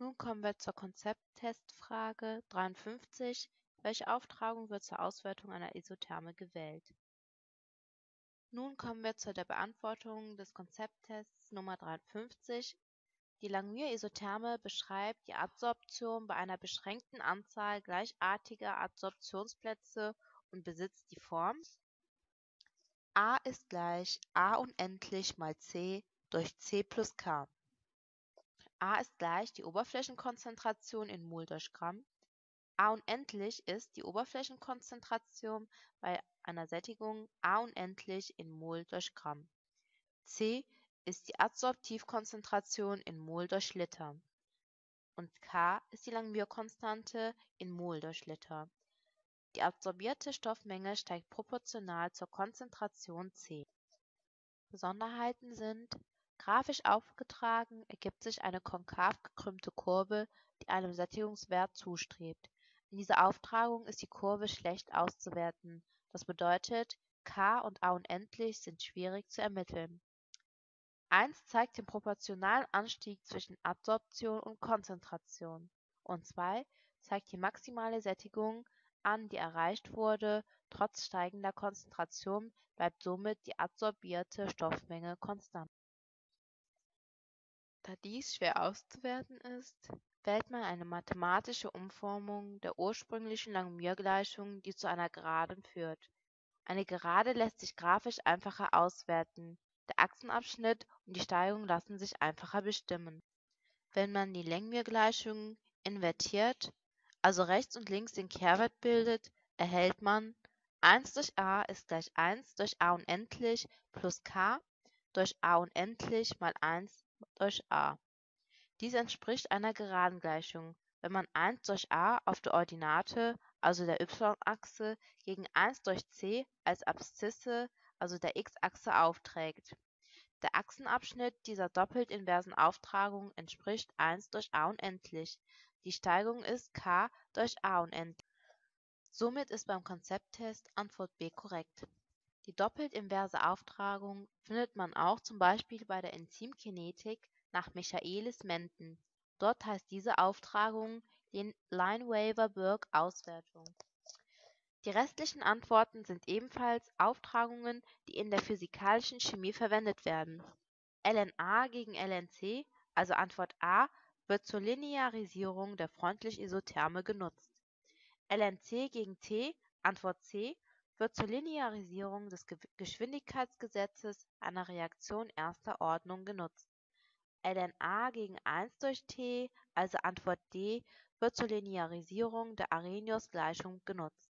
Nun kommen wir zur Konzepttestfrage 53. Welche Auftragung wird zur Auswertung einer Isotherme gewählt? Nun kommen wir zu der Beantwortung des Konzepttests Nummer 53. Die Langmuir-Isotherme beschreibt die Adsorption bei einer beschränkten Anzahl gleichartiger Adsorptionsplätze und besitzt die Form A ist gleich A unendlich mal C durch C plus K. A ist gleich die Oberflächenkonzentration in Mol durch Gramm. A unendlich ist die Oberflächenkonzentration bei einer Sättigung A unendlich in Mol durch Gramm. C ist die Adsorptivkonzentration in Mol durch Liter. Und K ist die Langmuir-Konstante in Mol durch Liter. Die adsorbierte Stoffmenge steigt proportional zur Konzentration C. Besonderheiten sind Grafisch aufgetragen ergibt sich eine konkav gekrümmte Kurve, die einem Sättigungswert zustrebt. In dieser Auftragung ist die Kurve schlecht auszuwerten, das bedeutet, K und A unendlich sind schwierig zu ermitteln. 1 zeigt den proportionalen Anstieg zwischen Adsorption und Konzentration und 2 zeigt die maximale Sättigung an, die erreicht wurde, trotz steigender Konzentration bleibt somit die adsorbierte Stoffmenge konstant da dies schwer auszuwerten ist, wählt man eine mathematische Umformung der ursprünglichen Langmuir-Gleichung, die zu einer Geraden führt. Eine Gerade lässt sich grafisch einfacher auswerten, der Achsenabschnitt und die Steigung lassen sich einfacher bestimmen. Wenn man die Langmuir-Gleichung invertiert, also rechts und links den Kehrwert bildet, erhält man 1 durch a ist gleich 1 durch a unendlich plus k durch a unendlich mal 1 durch a. Dies entspricht einer Geradengleichung, wenn man 1 durch a auf der Ordinate, also der y-Achse, gegen 1 durch c als Abszisse, also der x-Achse aufträgt. Der Achsenabschnitt dieser doppelt inversen Auftragung entspricht 1 durch a unendlich. Die Steigung ist k durch a unendlich. Somit ist beim Konzepttest Antwort B korrekt. Die doppelt inverse Auftragung findet man auch zum Beispiel bei der Enzymkinetik nach Michaelis-Menten. Dort heißt diese Auftragung Lineweaver-Burk-Auswertung. Die restlichen Antworten sind ebenfalls Auftragungen, die in der physikalischen Chemie verwendet werden. LNA gegen LNC, also Antwort A, wird zur Linearisierung der Freundlich-Isotherme genutzt. LNC gegen T, Antwort C, wird zur Linearisierung des Geschwindigkeitsgesetzes einer Reaktion erster Ordnung genutzt. ln gegen 1 durch T, also Antwort D, wird zur Linearisierung der Arrhenius-Gleichung genutzt